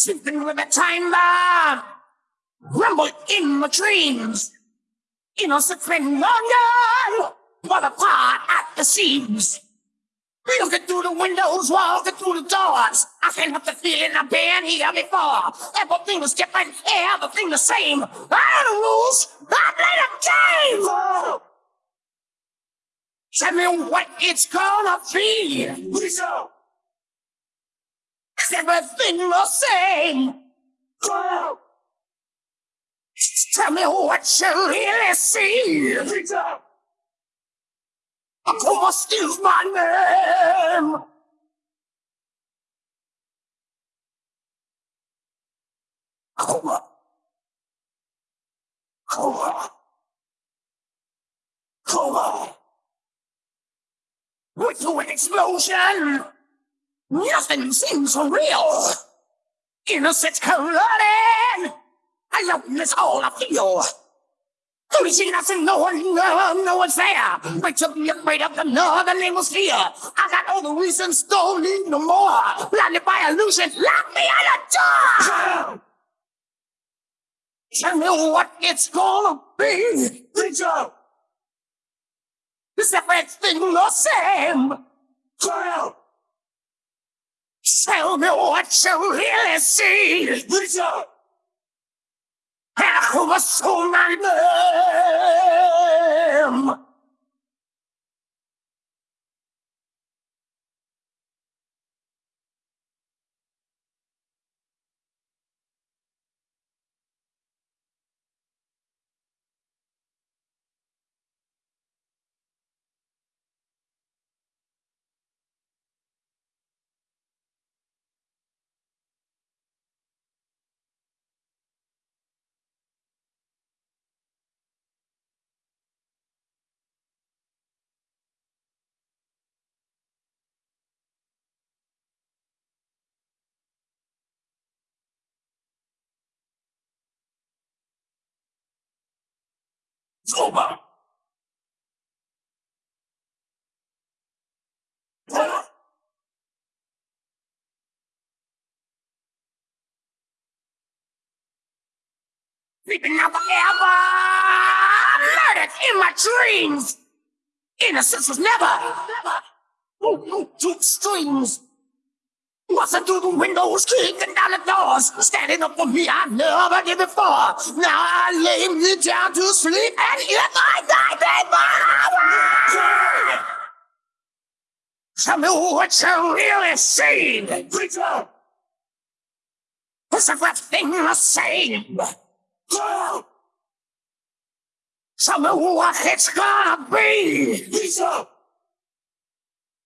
Sleeping with a time bomb. Rumble in my dreams. Innocent friend longer. But apart at the seams. Looking through the windows, walking through the doors. I can't help the feeling I've been here before. Everything was different, everything the same. I know the rules, I play the game. Tell me what it's gonna be. Please go. Is everything the same? Go. Tell me what you really see. What is my name? Coma. Coma. Coma. With an explosion, nothing seems real. Innocent colliding. I love this all I feel. Only see nothing, no one, no, no one's there. Wait till be afraid of the northern hemisphere. I got all the reasons, don't need no more. Blinded by illusion, lock me at a door. Tell me what it's gonna be. Preacher! Is everything the same? Girl! Tell me what you really see. Preacher! And who was so my name? Sober! Sleeping now forever! Murdered in my dreams! Innocence was never, never, oh, two strings! Busting through the windows, kicking down the doors, standing up for me I never did before. Now I lay me down to sleep, and if I die, baby, Tell me what you really seen. Preacher! Is everything the same? Tell me what it's gonna be. Preacher!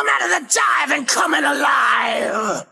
I'm out of the dive and coming alive!